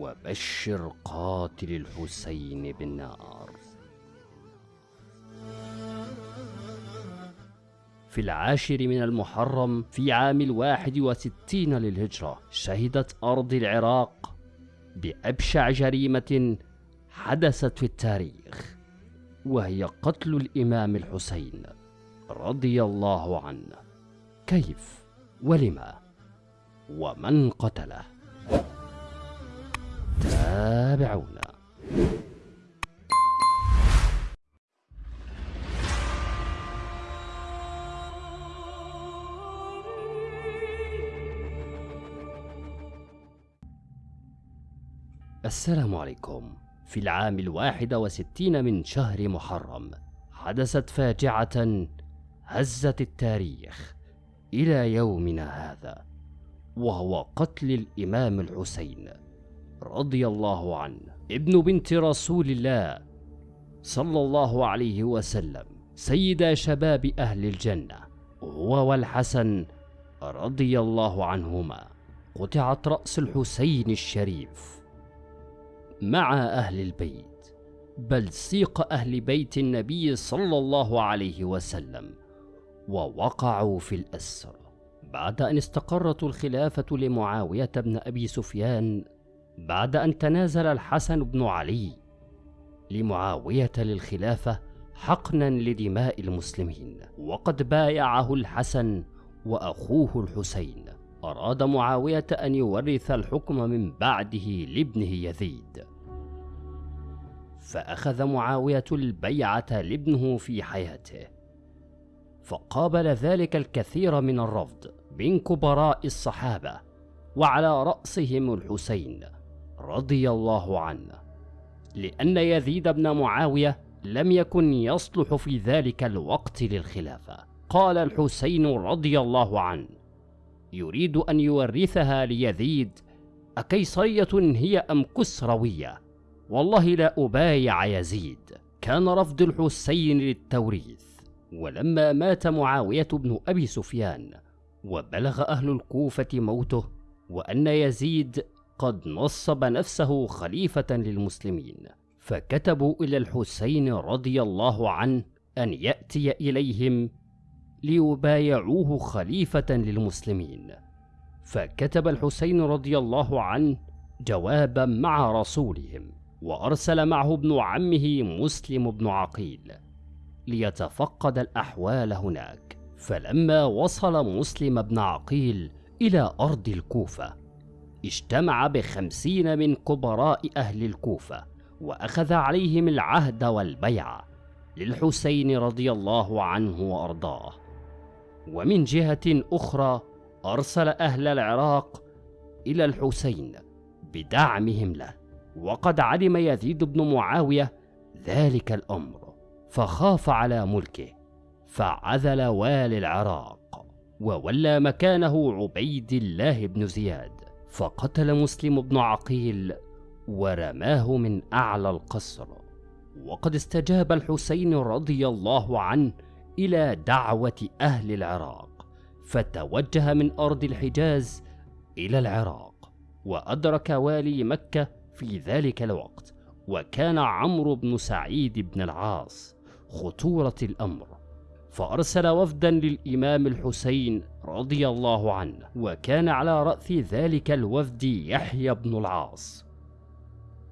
وبشر قاتل الحسين بالنار. في العاشر من المحرم في عام الواحد وستين للهجرة شهدت أرض العراق بأبشع جريمة حدثت في التاريخ وهي قتل الإمام الحسين رضي الله عنه. كيف؟ ولما؟ ومن قتله؟ تابعونا. السلام عليكم. في العام الواحد وستين من شهر محرم حدثت فاجعة هزت التاريخ إلى يومنا هذا وهو قتل الإمام الحسين. رضي الله عنه. ابن بنت رسول الله صلى الله عليه وسلم سيد شباب أهل الجنة هو والحسن رضي الله عنهما قطعت رأس الحسين الشريف مع أهل البيت بل سيق أهل بيت النبي صلى الله عليه وسلم ووقعوا في الأسر. بعد أن استقرت الخلافة لمعاوية بن أبي سفيان بعد أن تنازل الحسن بن علي لمعاوية للخلافة حقنا لدماء المسلمين. وقد بايعه الحسن وأخوه الحسين. أراد معاوية أن يورث الحكم من بعده لابنه يزيد. فأخذ معاوية البيعة لابنه في حياته. فقابل ذلك الكثير من الرفض من كبراء الصحابة وعلى رأسهم الحسين. رضي الله عنه لأن يزيد بن معاوية لم يكن يصلح في ذلك الوقت للخلافة. قال الحسين رضي الله عنه يريد أن يورثها ليزيد أكيصرية هي أم كسروية؟ والله لا أبايع يزيد. كان رفض الحسين للتوريث ولما مات معاوية بن أبي سفيان وبلغ أهل الكوفة موته وأن يزيد قد نصب نفسه خليفة للمسلمين فكتبوا إلى الحسين رضي الله عنه أن يأتي إليهم ليبايعوه خليفة للمسلمين. فكتب الحسين رضي الله عنه جوابا مع رسولهم وأرسل معه ابن عمه مسلم بن عقيل ليتفقد الأحوال هناك. فلما وصل مسلم بن عقيل إلى أرض الكوفة اجتمع بخمسين من كبراء أهل الكوفة وأخذ عليهم العهد والبيعة للحسين رضي الله عنه وأرضاه. ومن جهة أخرى أرسل أهل العراق إلى الحسين بدعمهم له وقد علم يزيد بن معاوية ذلك الأمر فخاف على ملكه فعزل والي العراق وولى مكانه عبيد الله بن زياد. فقتل مسلم بن عقيل ورماه من أعلى القصر. وقد استجاب الحسين رضي الله عنه إلى دعوة أهل العراق فتوجه من أرض الحجاز إلى العراق وأدرك والي مكة في ذلك الوقت وكان عمرو بن سعيد بن العاص خطورة الأمر. فأرسل وفدا للإمام الحسين رضي الله عنه وكان على رأس ذلك الوفد يحيى بن العاص.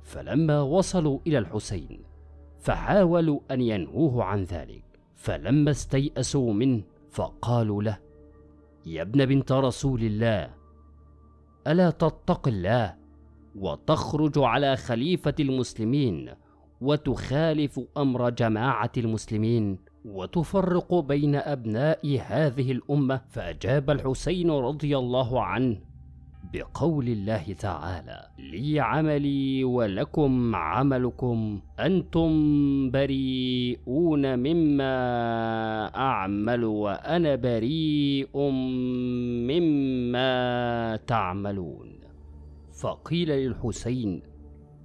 فلما وصلوا إلى الحسين فحاولوا أن ينهوه عن ذلك فلما استيأسوا منه فقالوا له يا ابن بنت رسول الله ألا تتق الله وتخرج على خليفة المسلمين وتخالف أمر جماعة المسلمين؟ وتفرق بين أبناء هذه الأمة فأجاب الحسين رضي الله عنه بقول الله تعالى لي عملي ولكم عملكم أنتم بريئون مما أعمل وأنا بريء مما تعملون فقيل للحسين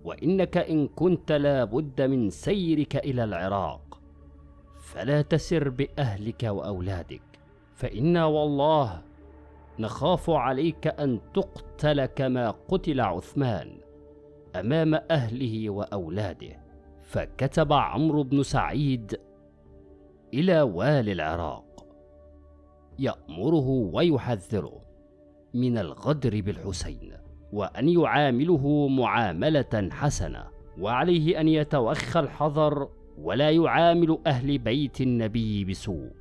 وإنك إن كنت لابد من سيرك إلى العراق فلا تسر بأهلك وأولادك فإنا والله نخاف عليك أن تقتل كما قتل عثمان أمام أهله وأولاده. فكتب عمرو بن سعيد إلى والي العراق يأمره ويحذره من الغدر بالحسين وأن يعامله معاملة حسنة وعليه أن يتوخى الحذر ولا يعامل أهل بيت النبي بسوء.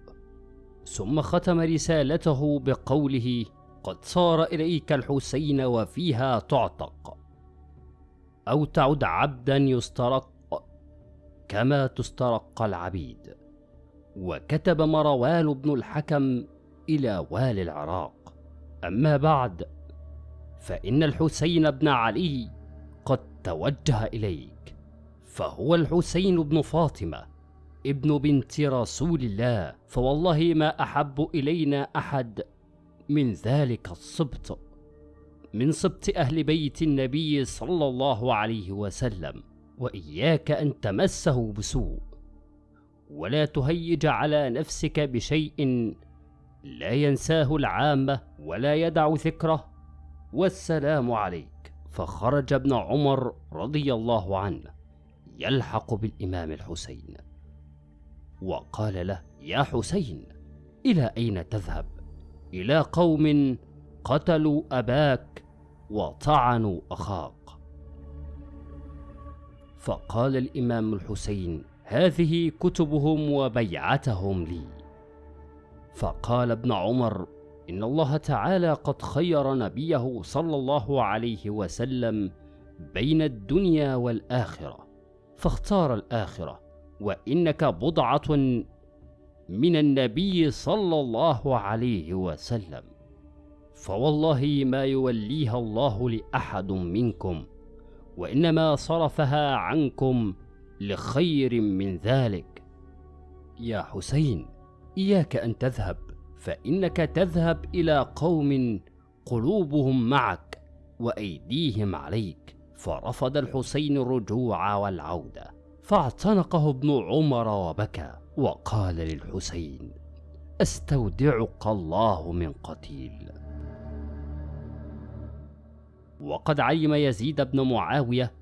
ثم ختم رسالته بقوله قد صار إليك الحسين وفيها تعتق. أو تعد عبدا يسترق كما تسترق العبيد. وكتب مروان بن الحكم إلى والي العراق. أما بعد فإن الحسين بن علي قد توجه إليك فهو الحسين بن فاطمة ابن بنت رسول الله. فوالله ما أحب إلينا أحد من ذلك السبط من سبط أهل بيت النبي صلى الله عليه وسلم. وإياك أن تمسه بسوء ولا تهيج على نفسك بشيء لا ينساه العامة ولا يدع ذكره. والسلام عليك. فخرج ابن عمر رضي الله عنه. يلحق بالإمام الحسين. وقال له يا حسين إلى أين تذهب؟ إلى قوم قتلوا أباك وطعنوا أخاك. فقال الإمام الحسين هذه كتبهم وبيعتهم لي. فقال ابن عمر إن الله تعالى قد خير نبيه صلى الله عليه وسلم بين الدنيا والآخرة. فاختار الآخرة وإنك بضعة من النبي صلى الله عليه وسلم. فوالله ما يوليها الله لأحد منكم وإنما صرفها عنكم لخير من ذلك. يا حسين إياك أن تذهب فإنك تذهب إلى قوم قلوبهم معك وأيديهم عليك. فرفض الحسين الرجوع والعودة فاعتنقه ابن عمر وبكى وقال للحسين استودعك الله من قتيل. وقد علم يزيد بن معاوية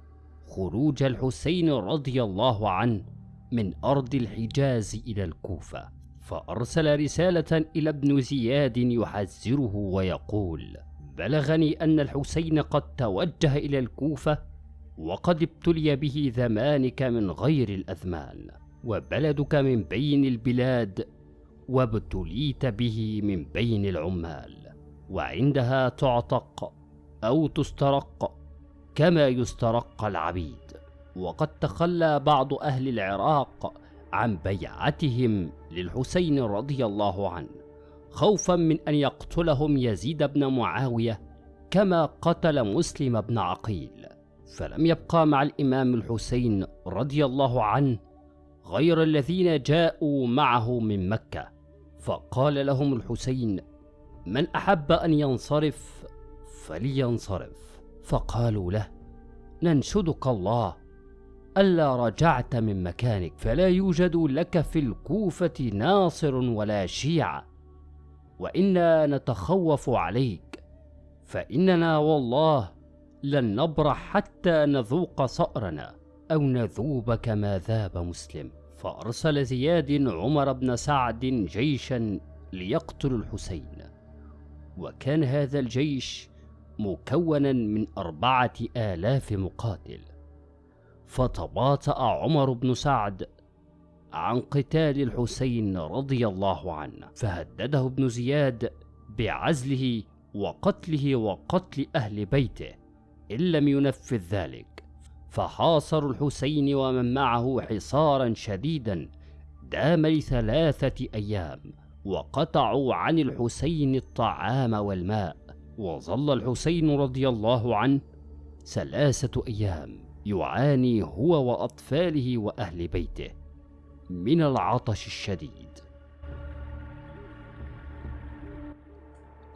خروج الحسين رضي الله عنه من أرض الحجاز إلى الكوفة فأرسل رسالة إلى ابن زياد يحذره ويقول بلغني أن الحسين قد توجه إلى الكوفة وقد ابتلي به زمانك من غير الأزمان وبلدك من بين البلاد وابتليت به من بين العمال وعندها تعتق أو تسترق كما يسترق العبيد وقد تخلى بعض أهل العراق عن بيعتهم للحسين رضي الله عنه. خوفا من أن يقتلهم يزيد بن معاوية كما قتل مسلم بن عقيل. فلم يبقى مع الإمام الحسين رضي الله عنه غير الذين جاءوا معه من مكة. فقال لهم الحسين من أحب أن ينصرف فلينصرف. فقالوا له ننشدك الله ألا رجعت من مكانك فلا يوجد لك في الكوفة ناصر ولا شيعة. وإنا نتخوف عليك. فإننا والله لن نبرح حتى نذوق صأرنا أو نذوب كما ذاب مسلم. فأرسل زياد عمر بن سعد جيشا ليقتل الحسين. وكان هذا الجيش مكونا من أربعة آلاف مقاتل. فتباطأ عمر بن سعد عن قتال الحسين رضي الله عنه. فهدده ابن زياد بعزله وقتله وقتل أهل بيته إن لم ينفذ ذلك. فحاصروا الحسين ومن معه حصارا شديدا دام لثلاثة أيام وقطعوا عن الحسين الطعام والماء. وظل الحسين رضي الله عنه ثلاثة أيام يعاني هو وأطفاله وأهل بيته. من العطش الشديد.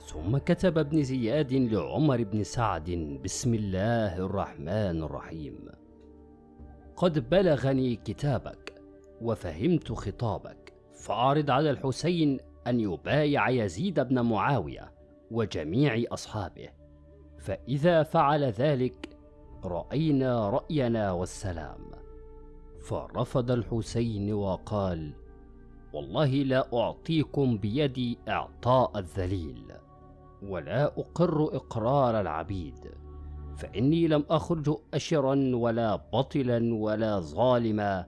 ثم كتب ابن زياد لعمر بن سعد بسم الله الرحمن الرحيم. قد بلغني كتابك وفهمت خطابك فأعرض على الحسين أن يبايع يزيد بن معاوية وجميع أصحابه فإذا فعل ذلك رأينا رأينا والسلام. فرفض الحسين وقال والله لا أعطيكم بيدي إعطاء الذليل ولا أقر إقرار العبيد فإني لم أخرج أشرا ولا بطلا ولا ظالما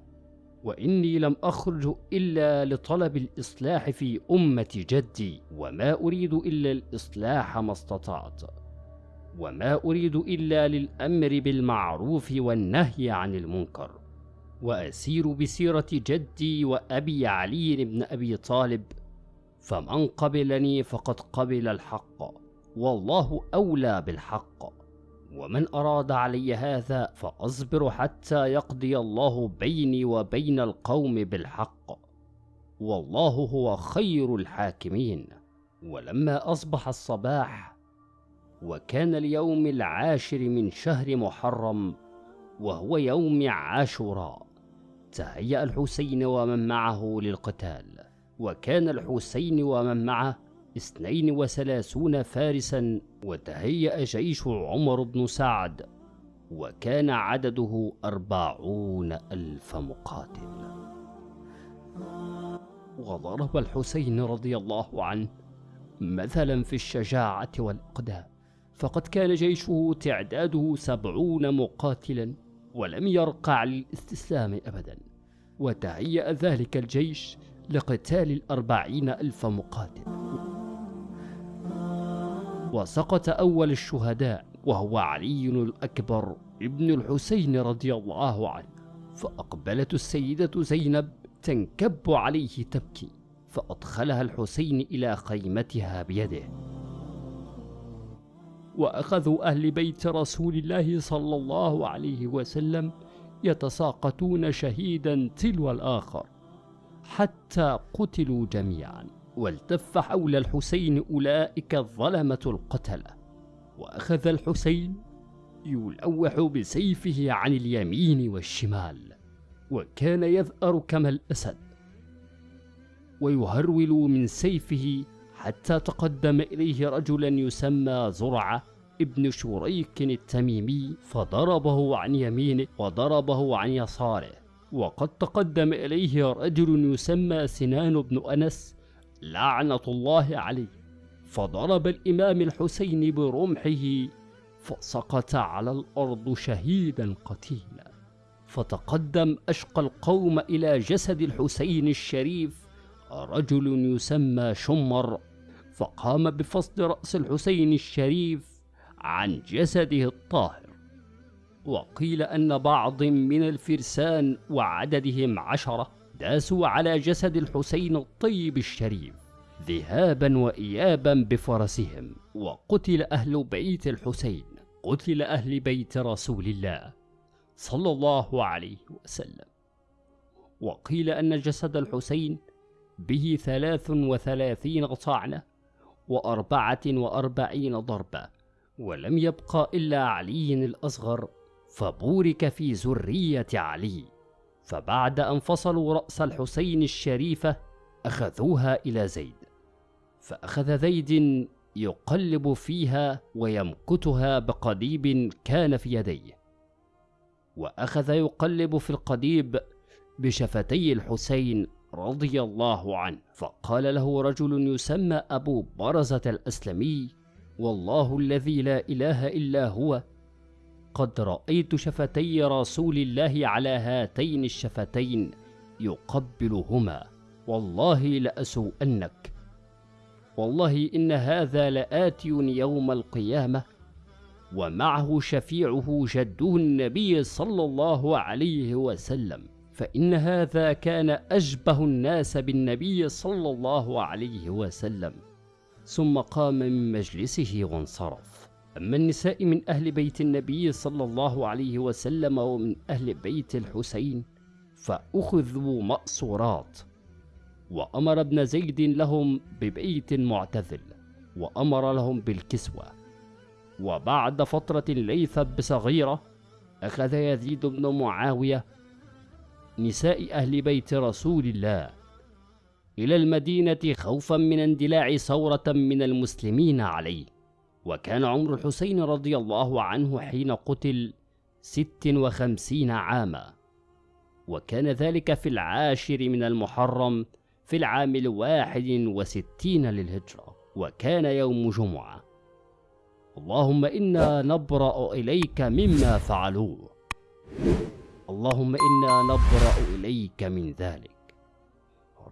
وإني لم أخرج إلا لطلب الإصلاح في أمة جدي وما أريد إلا الإصلاح ما استطعت وما أريد إلا للأمر بالمعروف والنهي عن المنكر. وأسير بسيرة جدي وأبي علي بن أبي طالب فمن قبلني فقد قبل الحق والله أولى بالحق. ومن أراد علي هذا فأصبر حتى يقضي الله بيني وبين القوم بالحق. والله هو خير الحاكمين. ولما أصبح الصباح وكان اليوم العاشر من شهر محرم وهو يوم عاشوراء. تهيأ الحسين ومن معه للقتال. وكان الحسين ومن معه اثنين وثلاثون فارسا وتهيأ جيش عمر بن سعد. وكان عدده أربعون ألف مقاتل. وضرب الحسين رضي الله عنه مثلا في الشجاعة والإقدام. فقد كان جيشه تعداده سبعون مقاتلا. ولم يرقع للاستسلام أبدا. وتهيأ ذلك الجيش لقتال الأربعين ألف مقاتل. وسقط أول الشهداء وهو علي الأكبر ابن الحسين رضي الله عنه. فأقبلت السيدة زينب تنكب عليه تبكي فأدخلها الحسين إلى خيمتها بيده. وأخذوا أهل بيت رسول الله صلى الله عليه وسلم يتساقطون شهيدا تلو الآخر حتى قتلوا جميعا والتف حول الحسين أولئك الظلمة القتلة. وأخذ الحسين يلوح بسيفه عن اليمين والشمال وكان يذأر كما الأسد ويهرول من سيفه حتى تقدم إليه رجلا يسمى زرعة ابن شريك التميمي فضربه عن يمينه وضربه عن يساره. وقد تقدم إليه رجل يسمى سنان بن أنس لعنة الله عليه. فضرب الإمام الحسين برمحه فسقط على الأرض شهيدا قتيلا. فتقدم أشقى القوم إلى جسد الحسين الشريف رجل يسمى شمر فقام بفصل رأس الحسين الشريف عن جسده الطاهر وقيل أن بعض من الفرسان وعددهم عشرة داسوا على جسد الحسين الطيب الشريف ذهابا وإيابا بفرسهم وقتل أهل بيت الحسين قتل أهل بيت رسول الله صلى الله عليه وسلم. وقيل أن جسد الحسين به ثلاث وثلاثين طعنة وأربعة وأربعين ضربة ولم يبقى إلا علي الأصغر فبورك في ذرية علي. فبعد أن فصلوا رأس الحسين الشريفة أخذوها إلى زيد. فأخذ زيد يقلب فيها ويمكتها بقضيب كان في يديه. وأخذ يقلب في القضيب بشفتي الحسين رضي الله عنه. فقال له رجل يسمى أبو برزة الأسلمي والله الذي لا إله إلا هو قد رأيت شفتي رسول الله على هاتين الشفتين يقبلهما. والله لأسوءنك. والله إن هذا لآتي يوم القيامة. ومعه شفيعه جده النبي صلى الله عليه وسلم. فإن هذا كان أشبه الناس بالنبي صلى الله عليه وسلم. ثم قام من مجلسه وانصرف. أما النساء من أهل بيت النبي صلى الله عليه وسلم ومن أهل بيت الحسين فأخذوا مأصورات. وأمر ابن زيد لهم ببيت معتزل وأمر لهم بالكسوة. وبعد فترة ليست بصغيرة أخذ يزيد بن معاوية نساء أهل بيت رسول الله إلى المدينة خوفا من اندلاع ثورة من المسلمين عليه. وكان عمر الحسين رضي الله عنه حين قتل ست وخمسين عاما. وكان ذلك في العاشر من المحرم في العام الواحد وستين للهجرة. وكان يوم جمعة. اللهم إنا نبرأ إليك مما فعلوه. اللهم إنا نبرأ إليك من ذلك.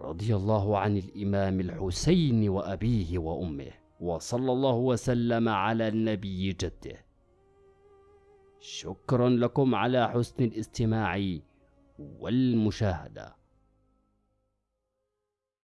رضي الله عن الإمام الحسين وأبيه وأمه وصلى الله وسلم على النبي جده. شكرا لكم على حسن الاستماع والمشاهدة.